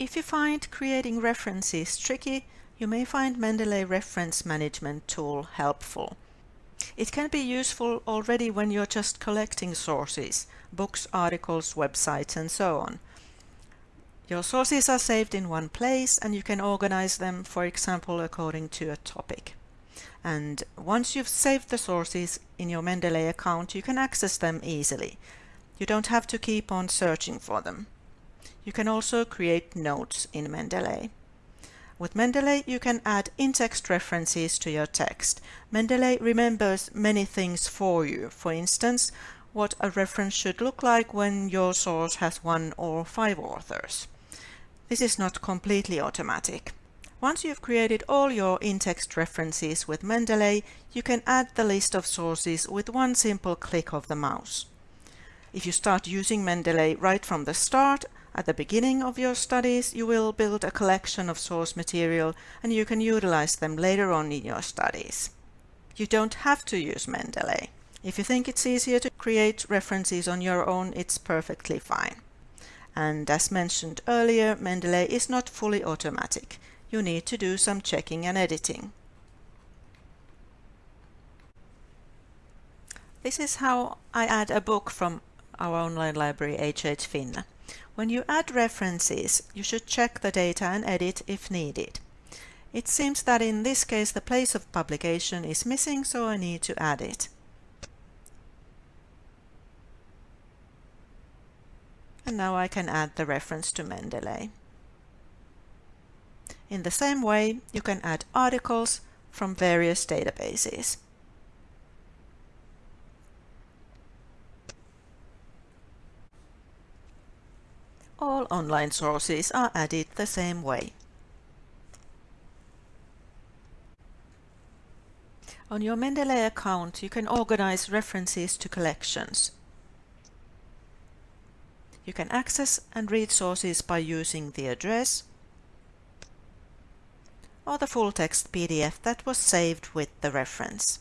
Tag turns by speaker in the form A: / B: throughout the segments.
A: If you find creating references tricky, you may find Mendeley Reference Management tool helpful. It can be useful already when you're just collecting sources, books, articles, websites and so on. Your sources are saved in one place and you can organize them, for example, according to a topic. And once you've saved the sources in your Mendeley account, you can access them easily. You don't have to keep on searching for them. You can also create notes in Mendeley. With Mendeley, you can add in-text references to your text. Mendeley remembers many things for you. For instance, what a reference should look like when your source has one or five authors. This is not completely automatic. Once you've created all your in-text references with Mendeley, you can add the list of sources with one simple click of the mouse. If you start using Mendeley right from the start, at the beginning of your studies, you will build a collection of source material and you can utilize them later on in your studies. You don't have to use Mendeley. If you think it's easier to create references on your own, it's perfectly fine. And as mentioned earlier, Mendeley is not fully automatic. You need to do some checking and editing. This is how I add a book from our online library HH Finna. When you add references, you should check the data and edit if needed. It seems that in this case the place of publication is missing, so I need to add it. and now I can add the reference to Mendeley. In the same way, you can add articles from various databases. All online sources are added the same way. On your Mendeley account, you can organize references to collections. You can access and read sources by using the address or the full text PDF that was saved with the reference.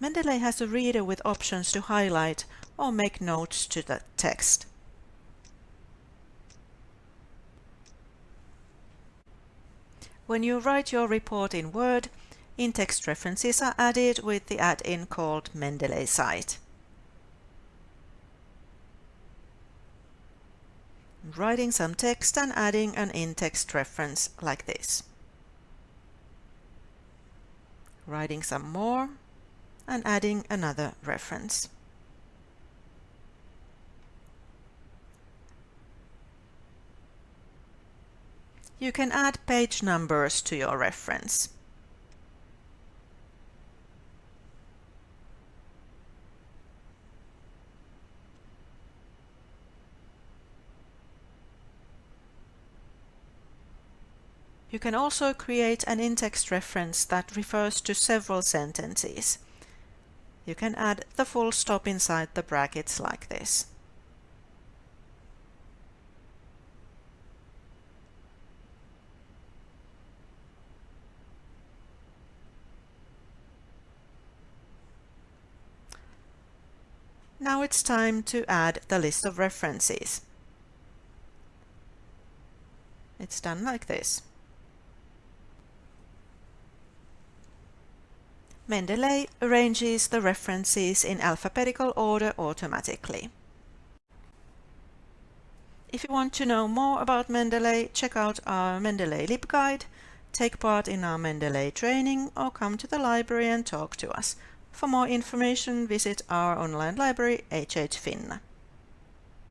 A: Mendeley has a reader with options to highlight or make notes to the text. When you write your report in Word, in-text references are added with the add-in called Mendeley Cite. writing some text and adding an in-text reference like this. Writing some more and adding another reference. You can add page numbers to your reference. You can also create an in-text reference that refers to several sentences. You can add the full stop inside the brackets like this. Now it's time to add the list of references. It's done like this. Mendeley arranges the references in alphabetical order automatically. If you want to know more about Mendeley, check out our Mendeley LibGuide, take part in our Mendeley training or come to the library and talk to us. For more information, visit our online library HH Finna.